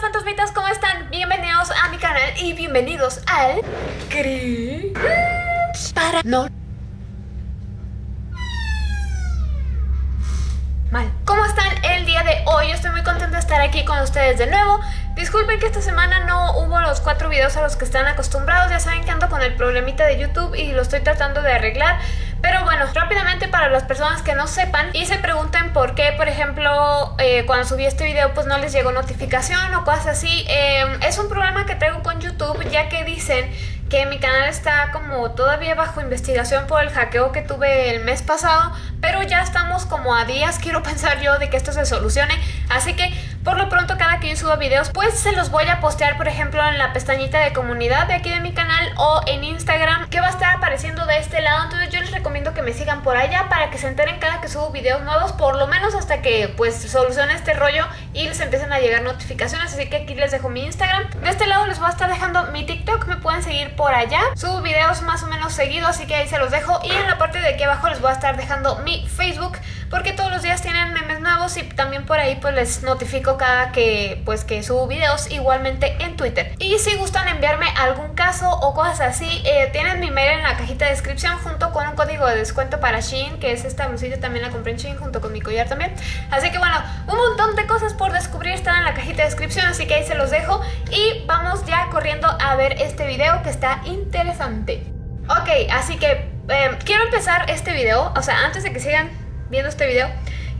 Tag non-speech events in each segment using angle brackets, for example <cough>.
fantasmitas, ¿cómo están? Bienvenidos a mi canal y bienvenidos al... Para... No... Mal. ¿Cómo están el día de hoy? Estoy muy contenta de estar aquí con ustedes de nuevo. Disculpen que esta semana no hubo los cuatro videos a los que están acostumbrados. Ya saben que ando con el problemita de YouTube y lo estoy tratando de arreglar. Pero bueno, rápidamente para las personas que no sepan y se pregunten por qué, por ejemplo, eh, cuando subí este video pues no les llegó notificación o cosas así. Em, es un problema que traigo con YouTube ya que dicen que mi canal está como todavía bajo investigación por el hackeo que tuve el mes pasado, pero ya estamos como a días, <laughs> quiero pensar yo, de que esto se solucione, así que por lo pronto cada que yo suba videos, pues se los voy a postear, por ejemplo, en la pestañita de comunidad de aquí de mi canal o en Instagram, que va a estar apareciendo de este lado, entonces yo les recomiendo que me sigan por allá para que se enteren cada que subo videos nuevos, por lo menos hasta que pues solucione este rollo y les empiecen a llegar notificaciones, así que aquí les dejo mi Instagram. De este lado les voy a estar dejando mi TikTok, me pueden seguir por allá. Subo videos más o menos seguidos, así que ahí se los dejo. Y en la parte de aquí abajo les voy a estar dejando mi Facebook, porque todos los días tienen memes nuevos y también por ahí pues les notifico cada que pues que subo videos, igualmente en Twitter. Y si gustan enviarme algún caso o cosas así, eh, tienen mi mail en la cajita de descripción junto con un código de descuento para Shein, que es esta blusita también la compré en Shein junto con mi collar también. Así que bueno, un montón de cosas por descubrir están en la cajita de descripción, así que ahí se los dejo. Y vamos ya corriendo a ver este video que está interesante. Ok, así que em, quiero empezar este video, o sea, antes de que sigan viendo este video,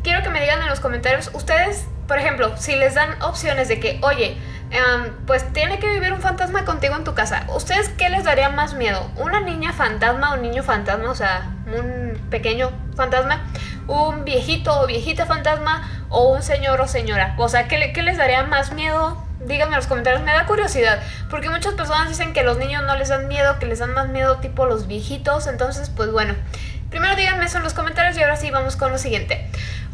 quiero que me digan en los comentarios, ustedes, por ejemplo, si les dan opciones de que, oye, em, pues tiene que vivir un fantasma contigo en tu casa, ¿ustedes qué les daría más miedo? ¿Una niña fantasma o un niño fantasma? O sea, un pequeño fantasma, un viejito o viejita fantasma o un señor o señora. O sea, ¿qué, qué les daría más miedo? Díganme en los comentarios, me da curiosidad, porque muchas personas dicen que los niños no les dan miedo, que les dan más miedo tipo los viejitos, entonces pues bueno, primero díganme eso en los comentarios y ahora sí vamos con lo siguiente.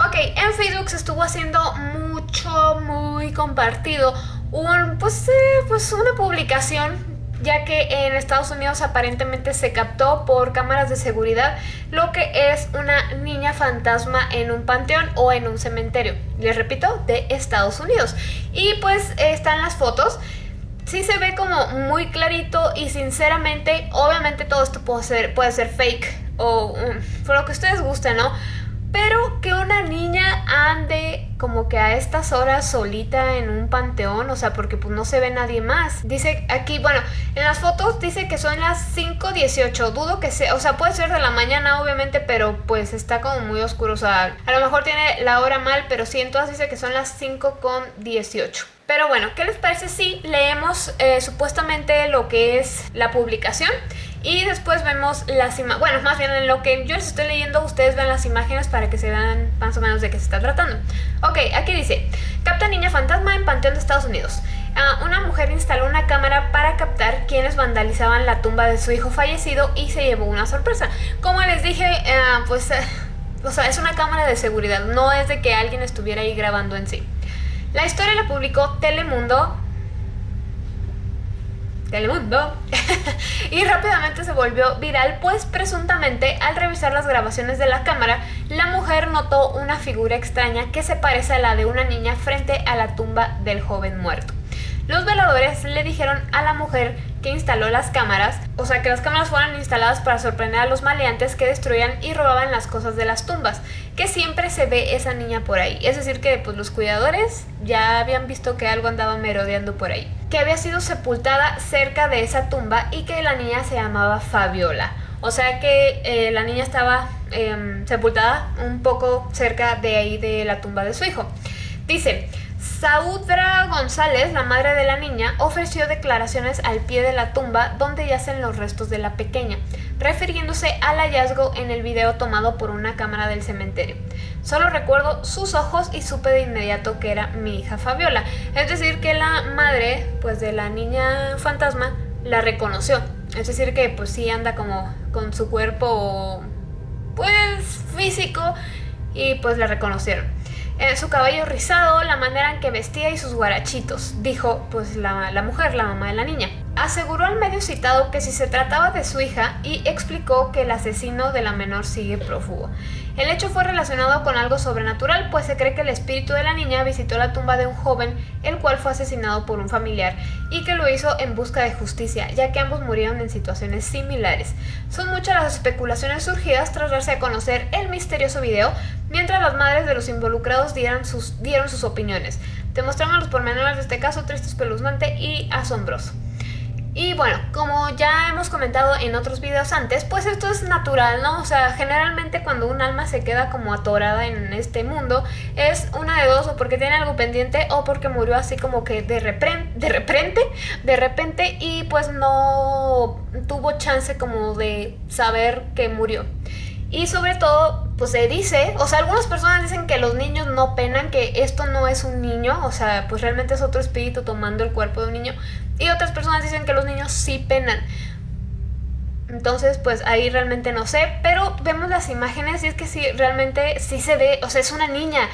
Ok, en Facebook se estuvo haciendo mucho, muy compartido un, pues, eh, pues una publicación ya que en Estados Unidos aparentemente se captó por cámaras de seguridad lo que es una niña fantasma en un panteón o en un cementerio. Les repito, de Estados Unidos. Y pues están las fotos. Sí se ve como muy clarito y sinceramente, obviamente todo esto puede ser, puede ser fake o um, por lo que ustedes gusten, ¿no? Pero que una niña ande como que a estas horas solita en un panteón, o sea, porque pues no se ve nadie más. Dice aquí, bueno, en las fotos dice que son las 5.18, dudo que sea, o sea, puede ser de la mañana obviamente, pero pues está como muy oscuro, o sea, a lo mejor tiene la hora mal, pero sí, en todas dice que son las 5.18. Pero bueno, ¿qué les parece si leemos eh, supuestamente lo que es la publicación? Y después vemos las imágenes, bueno, más bien en lo que yo les estoy leyendo, ustedes ven las imágenes para que se vean más o menos de qué se está tratando. Ok, aquí dice, capta niña fantasma en Panteón de Estados Unidos. Ah, una mujer instaló una cámara para captar quienes vandalizaban la tumba de su hijo fallecido y se llevó una sorpresa. Como les dije, ah, pues, eh, o sea, es una cámara de seguridad, no es de que alguien estuviera ahí grabando en sí. La historia la publicó Telemundo Telemundo <laughs> y rápidamente se volvió viral pues presuntamente al revisar las grabaciones de la cámara la mujer notó una figura extraña que se parece a la de una niña frente a la tumba del joven muerto. Los veladores le dijeron a la mujer que instaló las cámaras, o sea que las cámaras fueran instaladas para sorprender a los maleantes que destruían y robaban las cosas de las tumbas, que siempre se ve esa niña por ahí. Es decir que pues los cuidadores ya habían visto que algo andaba merodeando por ahí. Que había sido sepultada cerca de esa tumba y que la niña se llamaba Fabiola. O sea que eh, la niña estaba em, sepultada un poco cerca de ahí de la tumba de su hijo. Dice, Saudra González, la madre de la niña, ofreció declaraciones al pie de la tumba donde yacen los restos de la pequeña, refiriéndose al hallazgo en el video tomado por una cámara del cementerio. Solo recuerdo sus ojos y supe de inmediato que era mi hija Fabiola. Es decir, que la madre pues de la niña fantasma la reconoció. Es decir, que pues sí anda como con su cuerpo pues físico y pues la reconocieron. Eh, su cabello rizado, la manera en que vestía y sus guarachitos, dijo pues la, mujer, la mamá de la niña. Aseguró al medio citado que si se trataba de su hija y explicó que el asesino de la menor sigue prófugo. El hecho fue relacionado con algo sobrenatural, pues se cree que el espíritu de la niña visitó la tumba de un joven, el cual fue asesinado por un familiar, y que lo hizo en busca de justicia, ya que ambos murieron en situaciones similares. Son muchas las especulaciones surgidas tras darse a conocer el misterioso video, mientras las madres de los involucrados dieron sus, dieron sus opiniones. Te mostramos los pormenores de este caso triste, espeluznante y asombroso. Y bueno, como ya hemos comentado en otros videos antes, pues esto es natural, ¿no? O sea, generalmente cuando un alma se queda como atorada en este mundo, es una de dos, o porque tiene algo pendiente, o porque murió así como que de repente, de repente, de repente, y pues no tuvo chance como de saber que murió. Y sobre todo, pues se dice, o sea, algunas personas dicen que los niños no penan, que esto no es un niño, o sea, pues realmente es otro espíritu tomando el cuerpo de un niño. Y otras personas dicen que los niños sí penan. Entonces, pues ahí realmente no sé, pero vemos las imágenes y es que sí, realmente sí se ve, o sea, es una niña.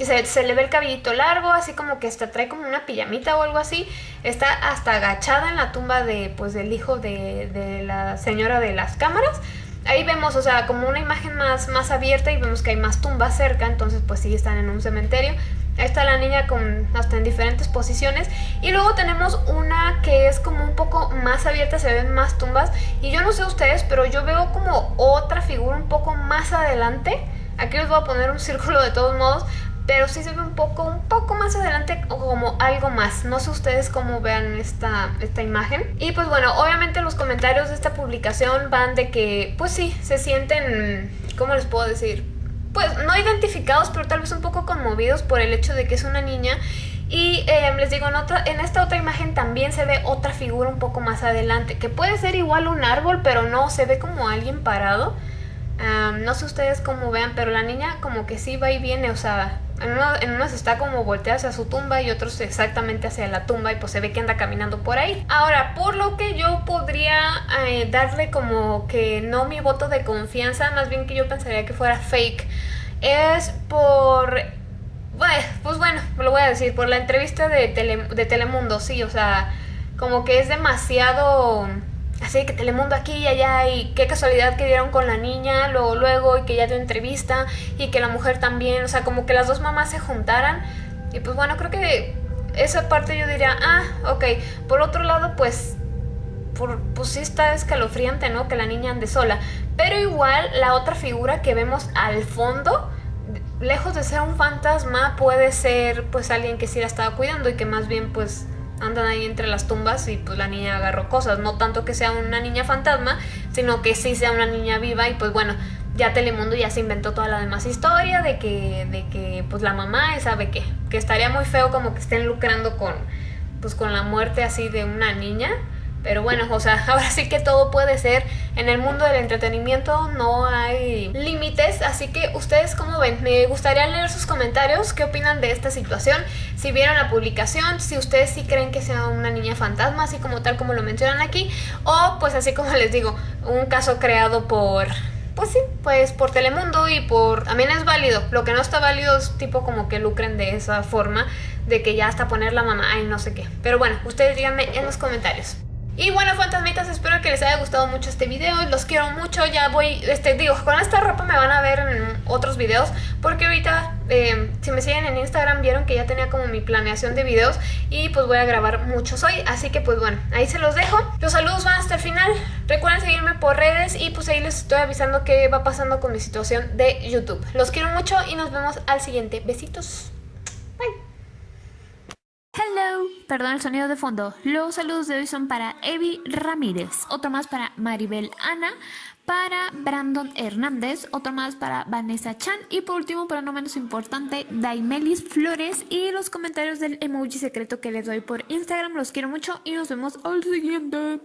Se, se le ve el cabellito largo, así como que hasta trae como una pijamita o algo así. Está hasta agachada en la tumba de, pues, del hijo de, de la señora de las cámaras ahí vemos, o sea, como una imagen más, más abierta y vemos que hay más tumbas cerca, entonces pues sí están en un cementerio. Ahí está la niña con hasta en diferentes posiciones. Y luego tenemos una que es como un poco más abierta, se ven más tumbas. Y yo no sé ustedes, pero yo veo como otra figura un poco más adelante. Aquí les voy a poner un <laughs> círculo de todos modos pero sí se ve un poco, un poco más adelante como algo más. No sé ustedes cómo vean esta, esta imagen. Y pues bueno, obviamente los comentarios de esta publicación van de que, pues sí, se sienten, ¿cómo les puedo decir? Pues no identificados, pero tal vez un poco conmovidos por el hecho de que es una niña y eh, les digo, en, en esta otra imagen también se ve otra figura un poco más adelante, que puede ser igual un árbol, pero no, se ve como alguien parado. No sé ustedes cómo vean, pero la niña como que sí va y viene, o sea, en, uno, se está como volteada hacia su tumba y otros exactamente hacia la tumba y pues se ve que anda caminando por ahí. Ahora, por lo que yo podría eh, darle como que no mi voto de confianza, más bien que yo pensaría que fuera fake, es por... Pues bueno, lo voy a decir, por la entrevista de, de Telemundo, sí, o sea, como que es demasiado Así que Telemundo aquí y allá y qué casualidad que dieron con la niña, luego luego y que ya dio entrevista y que la mujer también, o sea, como que las dos mamás se juntaran y pues bueno, creo que esa parte yo diría, ah, ok, por otro lado pues, por, pues sí está escalofriante, ¿no? Que la niña ande sola, pero igual la otra figura que vemos al fondo, lejos de ser un fantasma, puede ser pues alguien que sí la estaba cuidando y que más bien pues andan ahí entre las tumbas y pues la niña agarró cosas. No tanto que sea una niña fantasma, sino que sí sea una niña viva y pues bueno, ya Telemundo ya se inventó toda la demás historia de que, de que pues la mamá sabe que, que estaría muy feo como que estén lucrando con, pues con la muerte así de una niña. Pero bueno, o sea, <laughs> ahora sí que todo puede ser. En el mundo del entretenimiento no hay límites, así que ustedes cómo ven. Me gustaría leer sus comentarios, qué opinan de esta situación, si vieron la publicación, si ustedes sí creen que sea una niña fantasma, así como tal como lo mencionan aquí, o pues así como les digo, un caso creado por pues sí, pues por Telemundo y por... También es válido. Lo que no está válido es tipo como que lucren de esa forma, de que ya hasta poner la mamá y no sé qué. Pero bueno, ustedes díganme en los comentarios. Y bueno, fantasmitas, espero que les haya gustado mucho este video. Los quiero mucho. Ya voy, este, digo, con esta ropa me van a ver en otros videos. Porque ahorita, eh, si me siguen en Instagram, vieron que ya tenía como mi planeación de videos. Y pues voy a grabar muchos hoy. Así que pues bueno, ahí se los dejo. Los saludos van hasta el final. Recuerden seguirme por redes. Y pues ahí les estoy avisando qué va pasando con mi situación de YouTube. Los quiero mucho y nos vemos al siguiente. Besitos. Hello, perdón el sonido de fondo. Los saludos de hoy son para Evi Ramírez, otro más para Maribel Ana, para Brandon Hernández, otro más para Vanessa Chan y por último, pero no menos importante, Daimelis Flores y los comentarios del emoji secreto que les doy por Instagram. Los quiero mucho y nos vemos al siguiente.